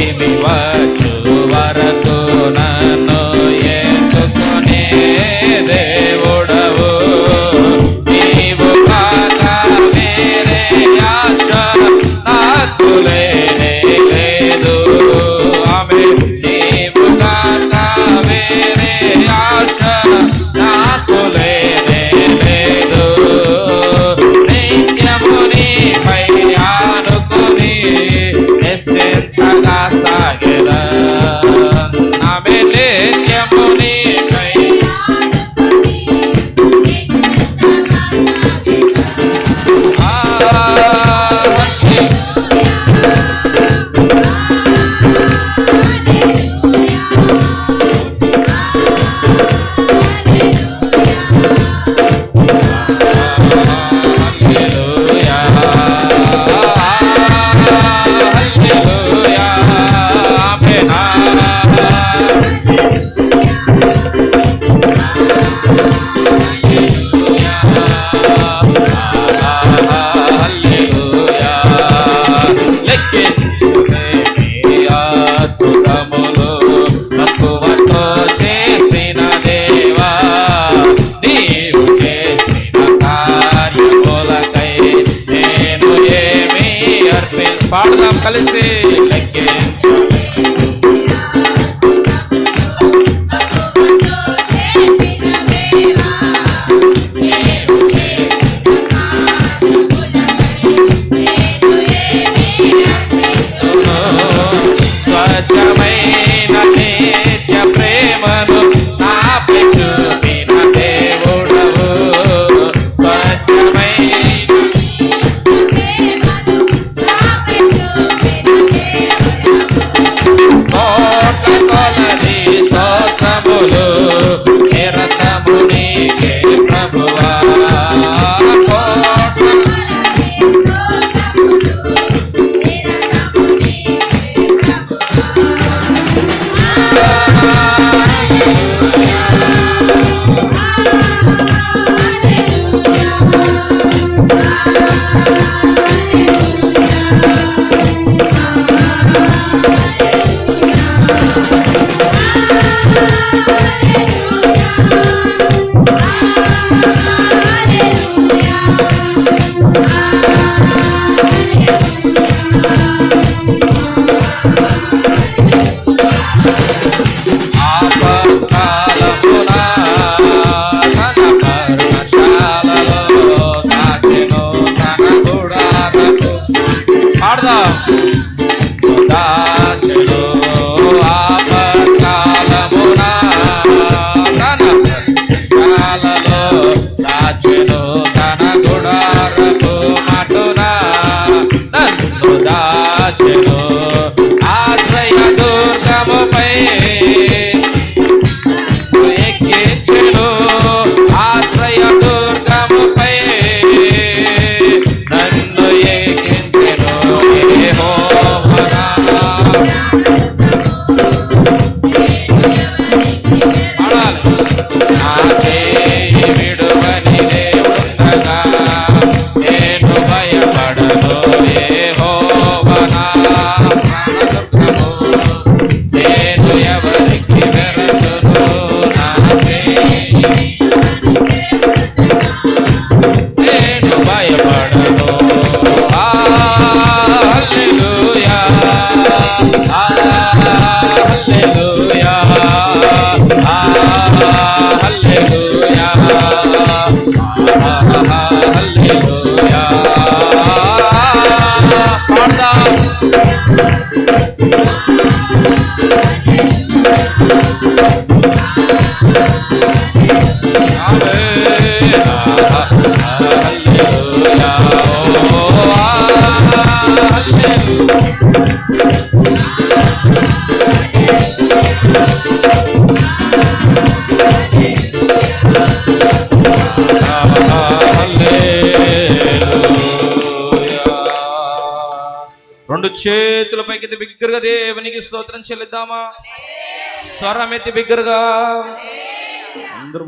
give me what casa, get up. Jálese. Yeah. రెండు చేతుల పైకి బిగ్గరగా దేవునికి స్తోత్రం చెల్లిద్దామా? స్వరం ఎత్తి బిగ్గరగా అందరూ